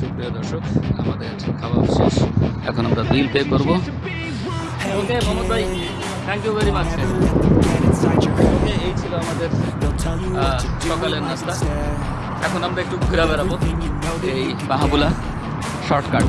সুপ্রিয় দর্শক, আমাদের খাওয়া শেষ। এখন আমরা বিল পে করব। ওকে মোহাম্মদ ভাই thank you very much okay এই ছিল আমাদের সকালের নাস্তা। এখন আমরা একটু ঘুরে বেড়াবো। এই বাহাবুলা শর্টকাট।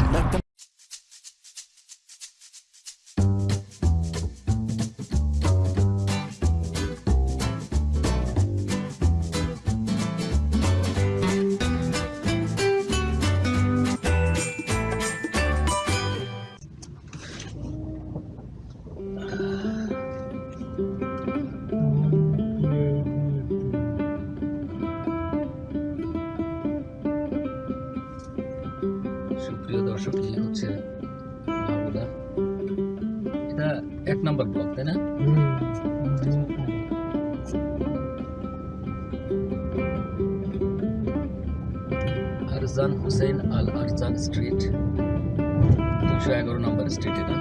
আরজান হুসেন আল আরজান স্ট্রিট। দুশো এগারো নম্বর স্ট্রিট এটা।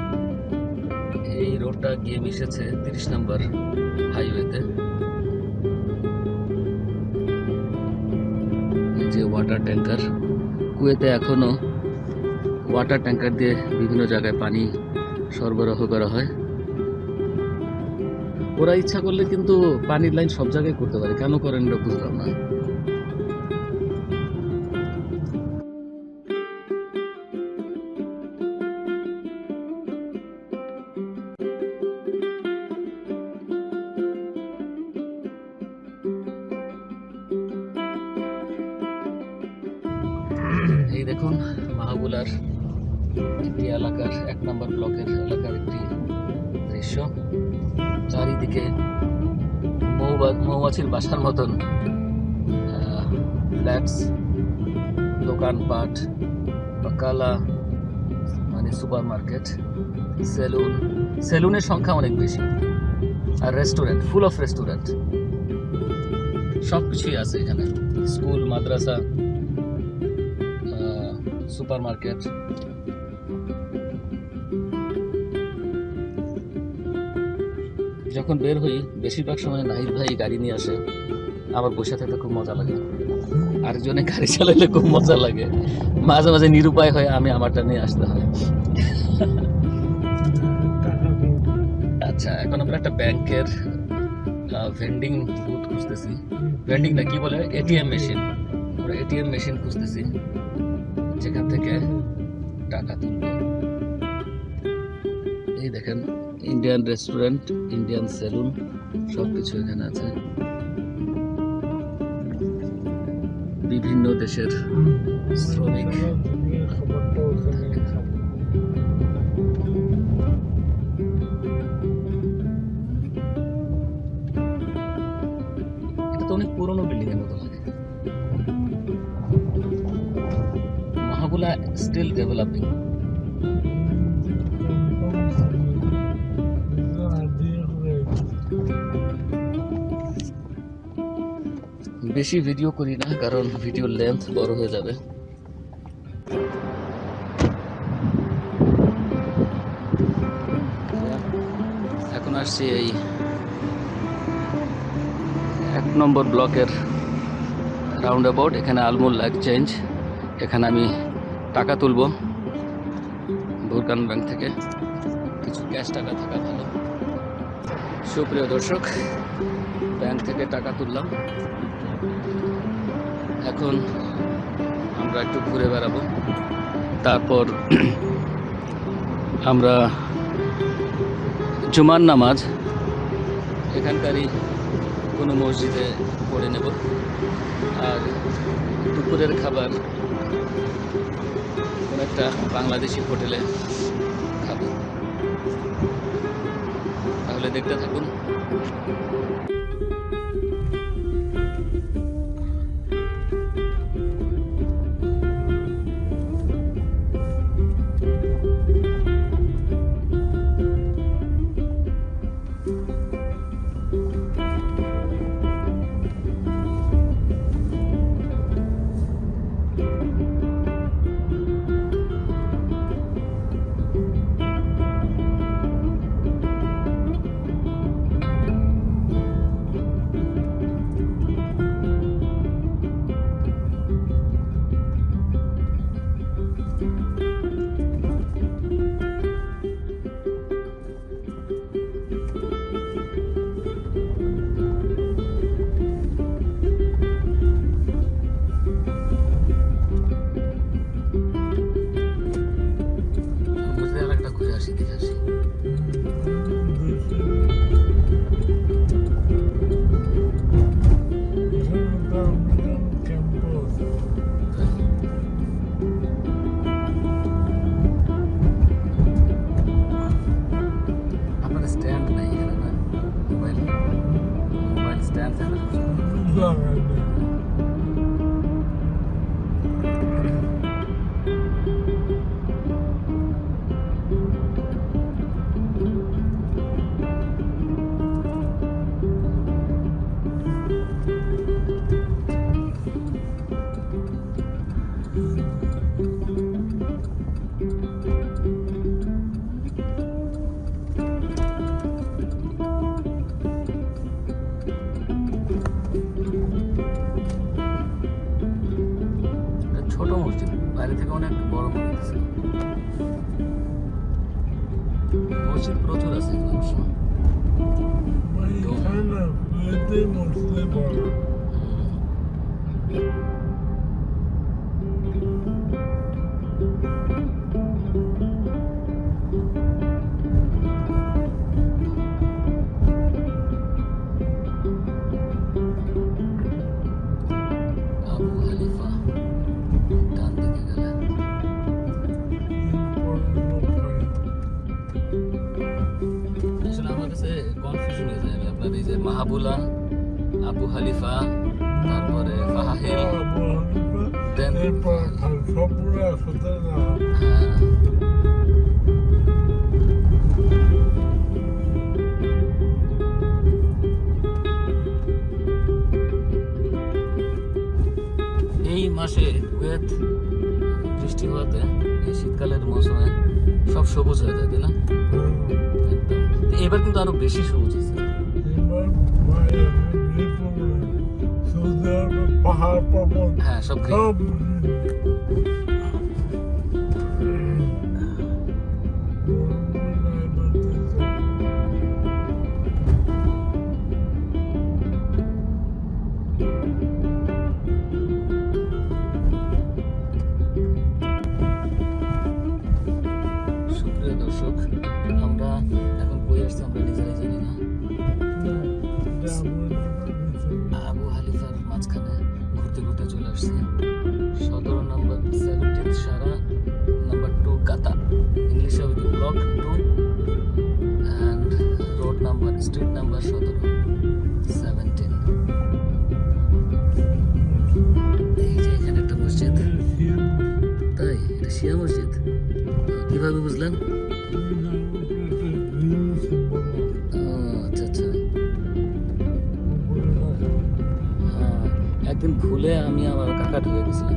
এই রোডটা গিয়ে মিশেছে তিরিশ নম্বর হাইওয়েতে। যে ওয়াটার ট্যাঙ্কার কুয়েতে এখনও ওয়াটার ট্যাঙ্কার দিয়ে বিভিন্ন জায়গায় পানি সরবরাহ করা হয়। ওরা ইচ্ছা করলে কিন্তু পানির লাইন সব জায়গায় করতে পারে। কেন করেন এটা বুঝলাম না। এই দেখুন মাহাবুলার একটি এলাকার এক নম্বর ব্লকের এলাকার একটি দৃশ্য। চারিদিকে মৌমাছির বাসার মতন ফ্ল্যাটস, দোকানপাট, বাকালা মানে সুপার মার্কেট সেলুন, সেলুনের সংখ্যা অনেক বেশি। আর রেস্টুরেন্ট, ফুল অফ রেস্টুরেন্ট। সব কিছুই আছে এখানে। স্কুল, মাদ্রাসা সুপার মার্কেট যখন বের হই, বেশিরভাগ সময় নাহিদ ভাই গাড়ি নিয়ে আসে। আমার বসে থাকতে খুব মজা লাগে। আরেকজনে গাড়ি চালাইলে খুব মজা লাগে। মাঝে মাঝে নিরুপায় হয় আমি আমারটা নিয়ে আসতে হয়। আচ্ছা এখন আমরা একটা ব্যাংকের ভেন্ডিং বুথ খুঁজতেছি। ভেন্ডিং না, কি বলে? এটিএম মেশিন এটিএম মেশিন খুঁজতেছি। থেকে টাকা তুলব। এই দেখেন ইন্ডিয়ান রেস্টুরেন্ট ইন্ডিয়ান সেলুন সব কিছু এখানে আছে। বিভিন্ন দেশের শ্রমিক। স্টিল ডেভেলপিং বেশি ভিডিও করি না, কারণ ভিডিও লেন্থ বড় হয়ে যাবে। এখন আসছি এই এক নম্বর ব্লকের রাউন্ড অ্যাবাউট এখানে আলমুল এক্সচেঞ্জ এখানে আমি টাকা তুলব। ভুরকান ব্যাংক থেকে কিছু ক্যাশ টাকা থাকা ভালো। সুপ্রিয় দর্শক, ব্যাংক থেকে টাকা তুললাম। এখন আমরা একটু ঘুরে বেড়াবো। তারপর আমরা জুমার নামাজ এখানকারই কোনো মসজিদে পড়ে নেব। আর দুপুরের খাবার একটা বাংলাদেশি হোটেলে খাব। তাহলে দেখতে থাকুন। মাহাবুলা আবু হালিফা তারপরে না? হ্যাঁ, এই মাসে কুয়েত বৃষ্টি হওয়াতে এই শীতকালের মৌসুমে সব সবুজ হয়ে যায় না? এবার কিন্তু আরও বেশি সবুজ পাহাড় পর্বত হ্যাঁ সব কীভাবে বুঝলেন আচ্ছা আচ্ছা একদিন ভুলে আমি আমার কাকা ঢুকে গেছিলাম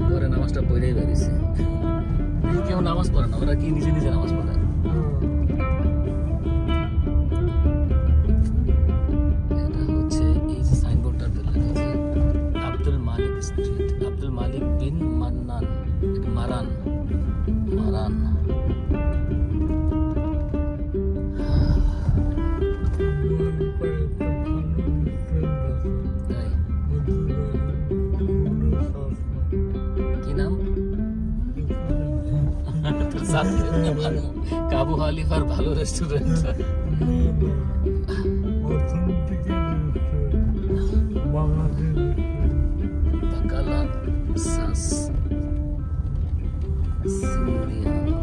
পরে নামাজটা পড়েই বেরিয়েছি কেউ নামাজ পড়ে না ওরা কি নিজে নিজে নামাজ পড়ে তোর সাথে ভালো কাবু হালিফার ভালো রেস্টুরেন্ট Bacala Sas Siciliano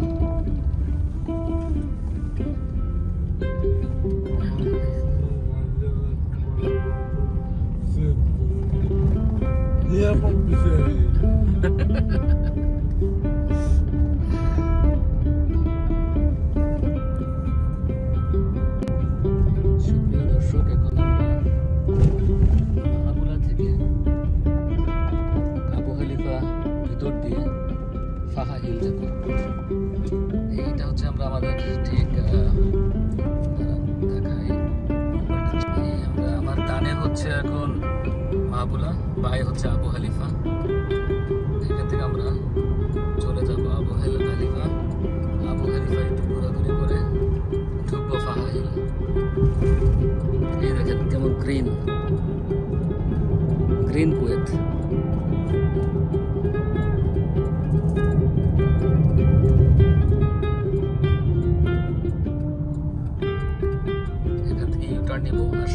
সুপ্রিয় বায়ে হচ্ছে আবু হালিফা এখান থেকে আমরা চলে যাব আবু হাল- হালিফা আবু হালিফা একটু ঘোরাঘুরি করে ঢুকবো ফাহা হিল এই দেখেন কেমন গ্রিন গ্রিন কুয়েত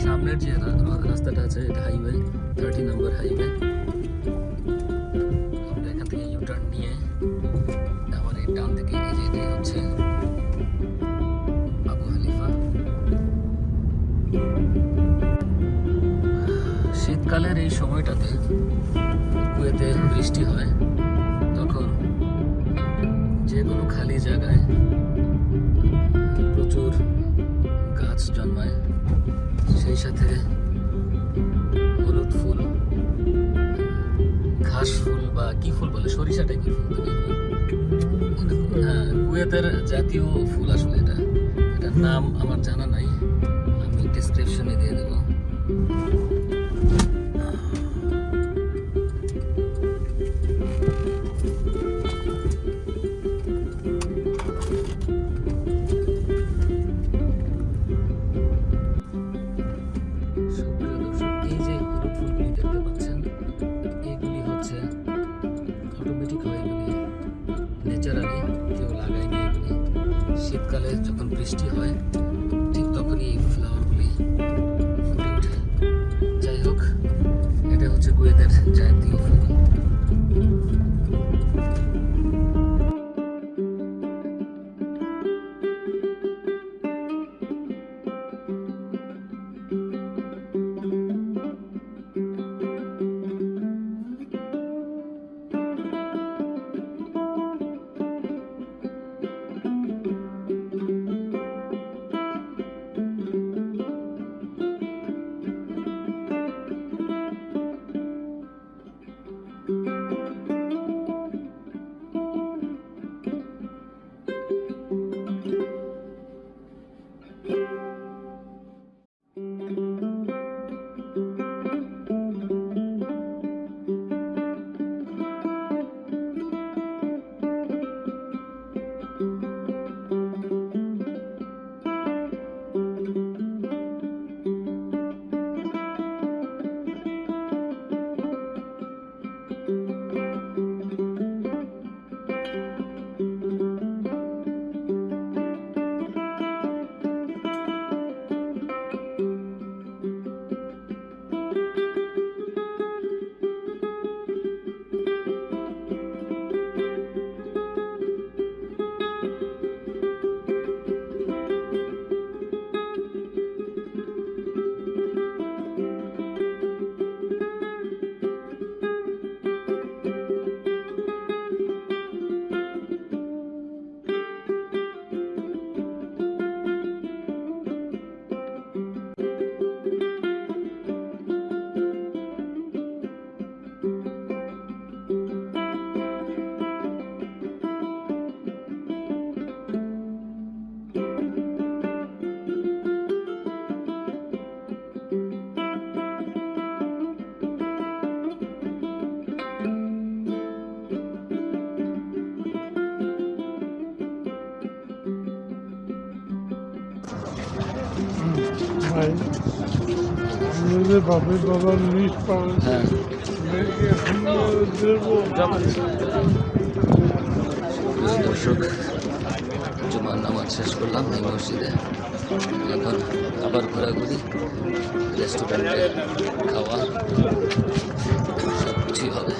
সামনের যে রাস্তাটা আছে, এটা হাইওয়ে শীতকালের এই সময়টাতে কুয়েতে বৃষ্টি হয়, তখন যে কোনো খালি জায়গায় প্রচুর গাছ জন্মায়। সেই সাথে হলুদ ফুল, ঘাস ফুল বা কি ফুল বলে, সরিষা টাইপের ফুল হ্যাঁ, কুয়েতের জাতীয় ফুল আসলে এটা। এটার নাম আমার জানা নাই। খাই আমাদের বাপের বাবার নিজ হ্যাঁ। দর্শক জুমার নামাজ শেষ করলাম এই মসজিদে। এখন আবার ঘোরাঘুরি রেস্টুরেন্টে খাওয়া সব কিছুই হবে।